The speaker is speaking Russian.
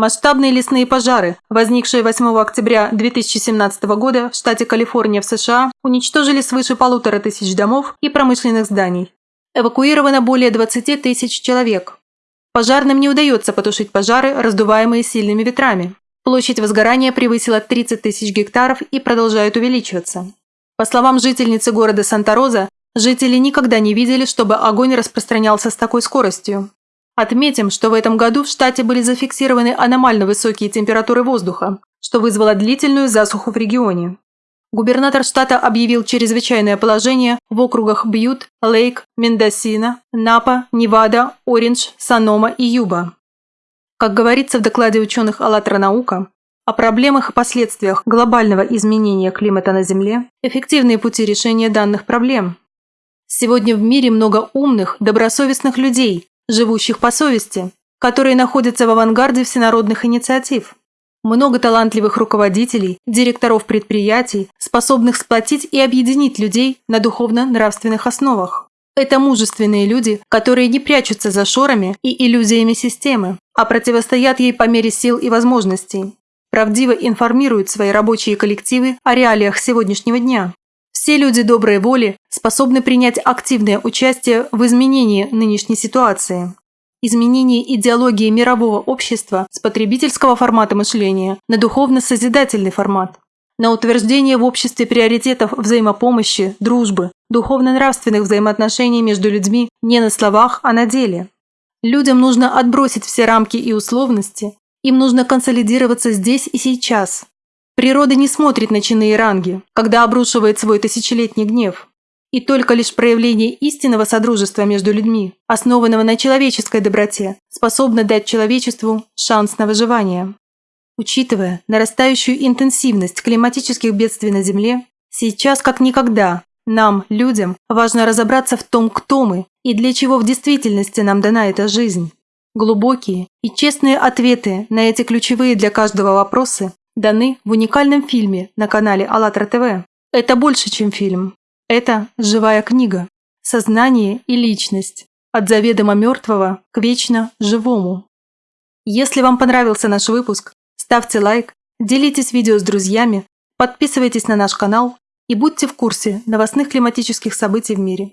Масштабные лесные пожары, возникшие 8 октября 2017 года в штате Калифорния в США, уничтожили свыше полутора тысяч домов и промышленных зданий. Эвакуировано более 20 тысяч человек. Пожарным не удается потушить пожары, раздуваемые сильными ветрами. Площадь возгорания превысила 30 тысяч гектаров и продолжает увеличиваться. По словам жительницы города Санта-Роза, жители никогда не видели, чтобы огонь распространялся с такой скоростью. Отметим, что в этом году в штате были зафиксированы аномально высокие температуры воздуха, что вызвало длительную засуху в регионе. Губернатор штата объявил чрезвычайное положение в округах Бьют, Лейк, Мендосина, Напа, Невада, Ориндж, Санома и Юба. Как говорится в докладе ученых «АЛЛАТРА наука», о проблемах и последствиях глобального изменения климата на Земле, эффективные пути решения данных проблем. Сегодня в мире много умных, добросовестных людей, живущих по совести, которые находятся в авангарде всенародных инициатив. Много талантливых руководителей, директоров предприятий, способных сплотить и объединить людей на духовно-нравственных основах. Это мужественные люди, которые не прячутся за шорами и иллюзиями системы, а противостоят ей по мере сил и возможностей. Правдиво информируют свои рабочие коллективы о реалиях сегодняшнего дня. Все люди доброй воли способны принять активное участие в изменении нынешней ситуации. Изменение идеологии мирового общества с потребительского формата мышления на духовно-созидательный формат. На утверждение в обществе приоритетов взаимопомощи, дружбы, духовно-нравственных взаимоотношений между людьми не на словах, а на деле. Людям нужно отбросить все рамки и условности, им нужно консолидироваться здесь и сейчас, Природа не смотрит на чины и ранги, когда обрушивает свой тысячелетний гнев. И только лишь проявление истинного содружества между людьми, основанного на человеческой доброте, способно дать человечеству шанс на выживание. Учитывая нарастающую интенсивность климатических бедствий на Земле, сейчас как никогда нам, людям, важно разобраться в том, кто мы и для чего в действительности нам дана эта жизнь. Глубокие и честные ответы на эти ключевые для каждого вопросы даны в уникальном фильме на канале АЛЛАТРА ТВ. Это больше, чем фильм. Это живая книга. Сознание и личность. От заведомо мертвого к вечно живому. Если вам понравился наш выпуск, ставьте лайк, делитесь видео с друзьями, подписывайтесь на наш канал и будьте в курсе новостных климатических событий в мире.